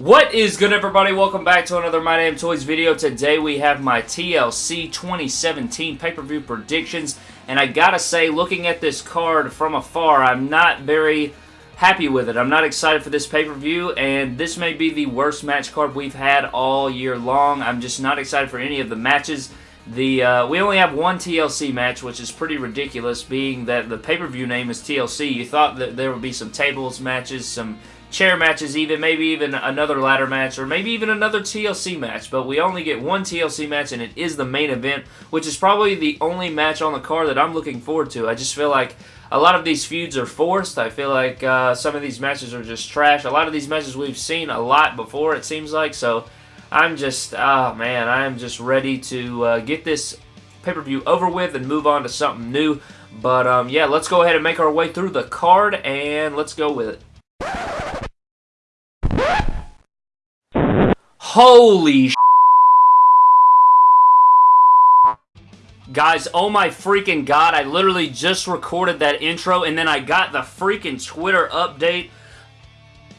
What is good everybody? Welcome back to another My Damn Toys video. Today we have my TLC 2017 pay-per-view predictions. And I gotta say, looking at this card from afar, I'm not very happy with it. I'm not excited for this pay-per-view, and this may be the worst match card we've had all year long. I'm just not excited for any of the matches. The uh, We only have one TLC match, which is pretty ridiculous, being that the pay-per-view name is TLC. You thought that there would be some tables matches, some chair matches even, maybe even another ladder match, or maybe even another TLC match, but we only get one TLC match, and it is the main event, which is probably the only match on the card that I'm looking forward to. I just feel like a lot of these feuds are forced. I feel like uh, some of these matches are just trash. A lot of these matches we've seen a lot before, it seems like, so I'm just, oh man, I'm just ready to uh, get this pay-per-view over with and move on to something new. But um, yeah, let's go ahead and make our way through the card, and let's go with it. Holy Guys, oh my freaking god, I literally just recorded that intro and then I got the freaking Twitter update.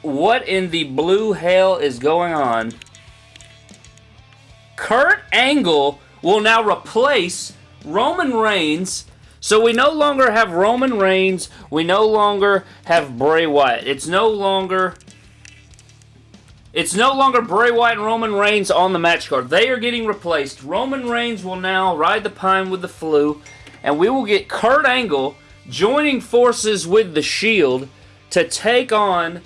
What in the blue hell is going on? Angle will now replace Roman Reigns so we no longer have Roman Reigns. We no longer have Bray Wyatt. It's no longer it's no longer Bray Wyatt and Roman Reigns on the match card. They are getting replaced. Roman Reigns will now ride the pine with the flu, and we will get Kurt Angle joining forces with The Shield to take on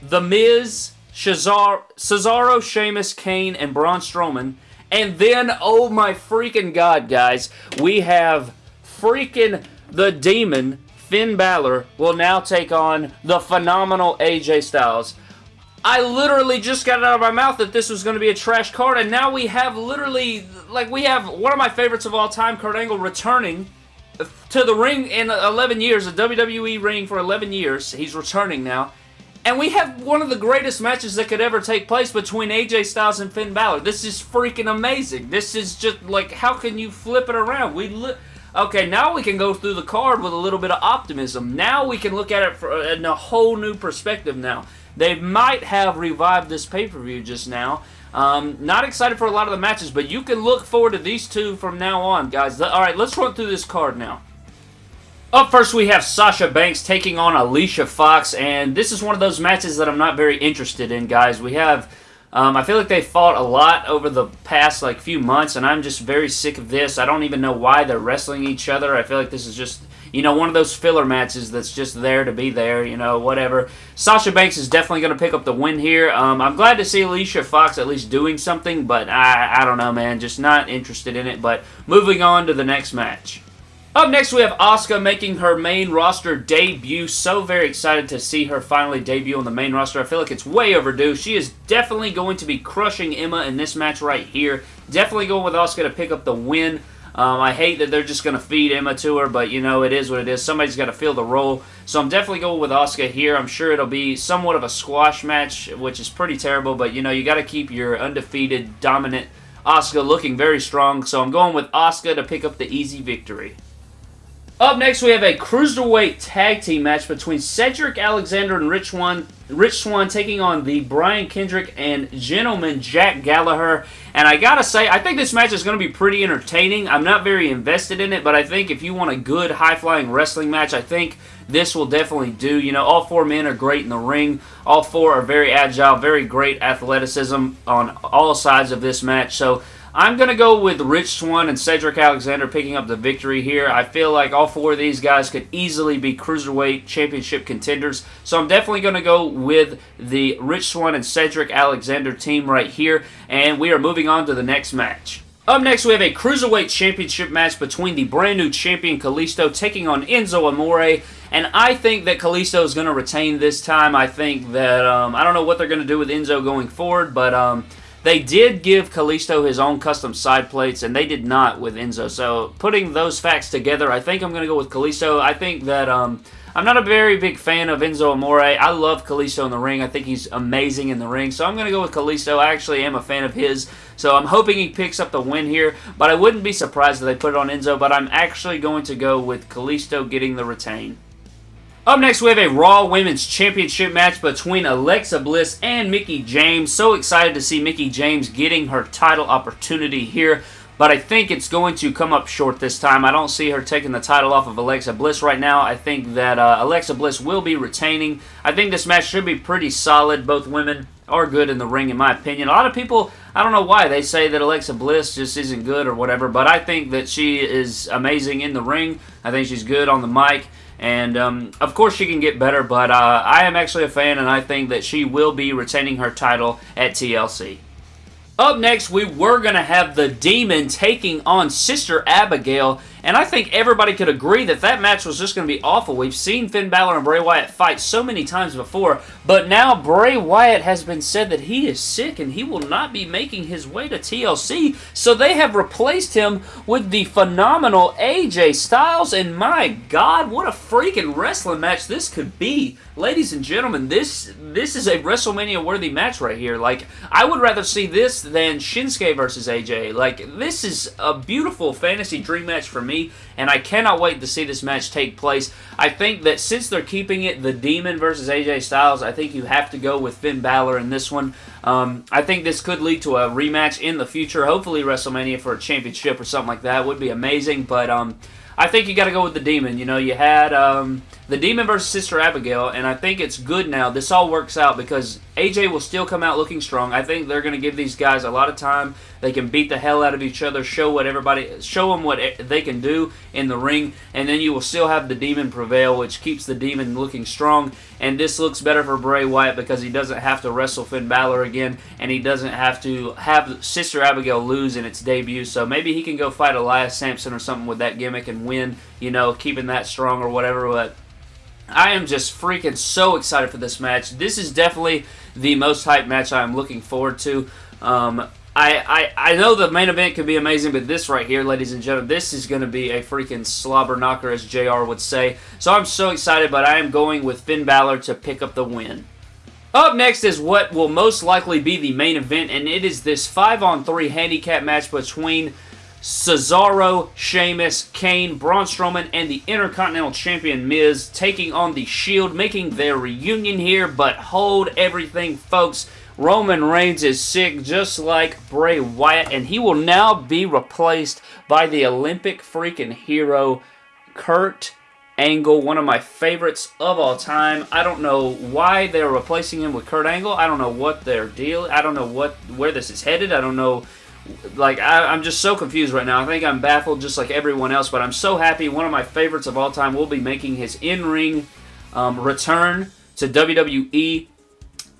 The Miz, Cesaro, Cesaro Sheamus, Kane, and Braun Strowman. And then, oh my freaking god, guys, we have freaking The Demon, Finn Balor, will now take on the phenomenal AJ Styles. I literally just got it out of my mouth that this was going to be a trash card, and now we have literally, like, we have one of my favorites of all time, Kurt Angle, returning to the ring in 11 years, a WWE ring for 11 years. He's returning now. And we have one of the greatest matches that could ever take place between AJ Styles and Finn Balor. This is freaking amazing. This is just, like, how can you flip it around? We look. Okay, now we can go through the card with a little bit of optimism. Now we can look at it for, in a whole new perspective now. They might have revived this pay-per-view just now. Um, not excited for a lot of the matches, but you can look forward to these two from now on, guys. Alright, let's run through this card now. Up first, we have Sasha Banks taking on Alicia Fox, and this is one of those matches that I'm not very interested in, guys. We have... Um, I feel like they fought a lot over the past like few months, and I'm just very sick of this. I don't even know why they're wrestling each other. I feel like this is just you know, one of those filler matches that's just there to be there, you know, whatever. Sasha Banks is definitely going to pick up the win here. Um, I'm glad to see Alicia Fox at least doing something, but I, I don't know, man. Just not interested in it. But moving on to the next match. Up next, we have Asuka making her main roster debut. So very excited to see her finally debut on the main roster. I feel like it's way overdue. She is definitely going to be crushing Emma in this match right here. Definitely going with Asuka to pick up the win. Um, I hate that they're just going to feed Emma to her, but you know, it is what it is. Somebody's got to fill the role. So I'm definitely going with Asuka here. I'm sure it'll be somewhat of a squash match, which is pretty terrible, but you know, you got to keep your undefeated, dominant Asuka looking very strong. So I'm going with Asuka to pick up the easy victory. Up next, we have a Cruiserweight Tag Team match between Cedric Alexander and Rich Swann, Rich Swann taking on the Brian Kendrick and Gentleman Jack Gallagher. And I gotta say, I think this match is going to be pretty entertaining. I'm not very invested in it, but I think if you want a good high-flying wrestling match, I think this will definitely do. You know, all four men are great in the ring. All four are very agile, very great athleticism on all sides of this match. So I'm going to go with Rich Swann and Cedric Alexander picking up the victory here. I feel like all four of these guys could easily be Cruiserweight Championship contenders. So I'm definitely going to go with the Rich Swann and Cedric Alexander team right here. And we are moving on to the next match. Up next, we have a Cruiserweight Championship match between the brand new champion Kalisto taking on Enzo Amore. And I think that Kalisto is going to retain this time. I think that, um, I don't know what they're going to do with Enzo going forward, but um, they did give Kalisto his own custom side plates, and they did not with Enzo. So putting those facts together, I think I'm going to go with Kalisto. I think that um, I'm not a very big fan of Enzo Amore. I love Kalisto in the ring. I think he's amazing in the ring. So I'm going to go with Kalisto. I actually am a fan of his. So I'm hoping he picks up the win here. But I wouldn't be surprised if they put it on Enzo. But I'm actually going to go with Kalisto getting the retain. Up next, we have a Raw Women's Championship match between Alexa Bliss and Mickie James. So excited to see Mickie James getting her title opportunity here but I think it's going to come up short this time. I don't see her taking the title off of Alexa Bliss right now. I think that uh, Alexa Bliss will be retaining. I think this match should be pretty solid. Both women are good in the ring, in my opinion. A lot of people, I don't know why, they say that Alexa Bliss just isn't good or whatever, but I think that she is amazing in the ring. I think she's good on the mic. And, um, of course, she can get better, but uh, I am actually a fan, and I think that she will be retaining her title at TLC. Up next, we were going to have the Demon taking on Sister Abigail, and I think everybody could agree that that match was just going to be awful. We've seen Finn Balor and Bray Wyatt fight so many times before, but now Bray Wyatt has been said that he is sick and he will not be making his way to TLC, so they have replaced him with the phenomenal AJ Styles, and my God, what a freaking wrestling match this could be. Ladies and gentlemen, this this is a WrestleMania-worthy match right here. Like, I would rather see this than Shinsuke versus AJ. Like, this is a beautiful fantasy dream match for me me, and I cannot wait to see this match take place. I think that since they're keeping it the Demon versus AJ Styles, I think you have to go with Finn Balor in this one. Um, I think this could lead to a rematch in the future, hopefully WrestleMania for a championship or something like that would be amazing, but um, I think you got to go with the Demon. You know, you had um, the Demon versus Sister Abigail, and I think it's good now. This all works out because AJ will still come out looking strong. I think they're going to give these guys a lot of time. They can beat the hell out of each other, show what everybody, show them what they can do in the ring, and then you will still have the Demon prevail, which keeps the Demon looking strong. And this looks better for Bray Wyatt because he doesn't have to wrestle Finn Balor again, and he doesn't have to have Sister Abigail lose in its debut. So maybe he can go fight Elias Samson or something with that gimmick and win, you know, keeping that strong or whatever. But I am just freaking so excited for this match. This is definitely the most hyped match I'm looking forward to. Um, I, I, I know the main event could be amazing, but this right here, ladies and gentlemen, this is going to be a freaking slobber knocker, as JR would say. So I'm so excited, but I am going with Finn Balor to pick up the win. Up next is what will most likely be the main event, and it is this 5-on-3 handicap match between Cesaro, Sheamus, Kane, Braun Strowman, and the Intercontinental Champion Miz taking on the Shield, making their reunion here, but hold everything, folks. Roman Reigns is sick just like Bray Wyatt, and he will now be replaced by the Olympic freaking hero, Kurt Angle, one of my favorites of all time. I don't know why they're replacing him with Kurt Angle. I don't know what their deal. I don't know what where this is headed. I don't know like I, am just so confused right now. I think I'm baffled just like everyone else, but I'm so happy. One of my favorites of all time will be making his in-ring um, return to WWE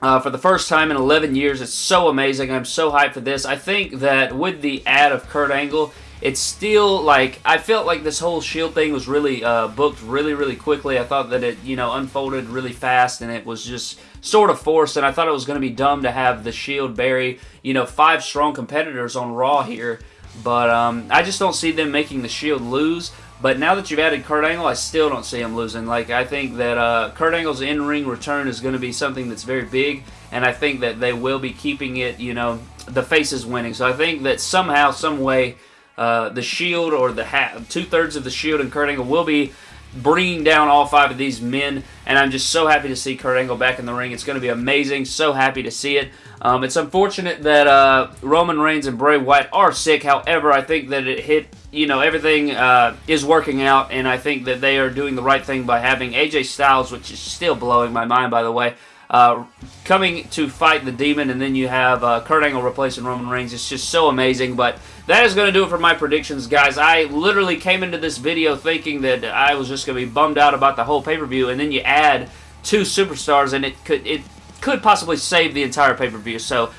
uh, for the first time in 11 years. It's so amazing. I'm so hyped for this. I think that with the ad of Kurt Angle, it's still like I felt like this whole Shield thing was really uh, booked really really quickly. I thought that it you know unfolded really fast and it was just sort of forced. And I thought it was going to be dumb to have the Shield bury you know five strong competitors on Raw here. But um, I just don't see them making the Shield lose. But now that you've added Kurt Angle, I still don't see him losing. Like, I think that uh, Kurt Angle's in-ring return is going to be something that's very big, and I think that they will be keeping it, you know, the faces winning. So I think that somehow, some way, uh, the Shield or the hat, two-thirds of the Shield and Kurt Angle will be bringing down all five of these men, and I'm just so happy to see Kurt Angle back in the ring. It's going to be amazing. So happy to see it. Um, it's unfortunate that uh, Roman Reigns and Bray Wyatt are sick. However, I think that it hit, you know, everything uh, is working out, and I think that they are doing the right thing by having AJ Styles, which is still blowing my mind, by the way, uh, coming to fight the Demon, and then you have uh, Kurt Angle replacing Roman Reigns. It's just so amazing, but that is going to do it for my predictions, guys. I literally came into this video thinking that I was just going to be bummed out about the whole pay-per-view, and then you add two superstars, and it could it could possibly save the entire pay-per-view. So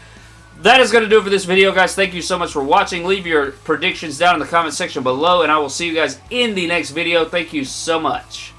that is going to do it for this video, guys. Thank you so much for watching. Leave your predictions down in the comment section below, and I will see you guys in the next video. Thank you so much.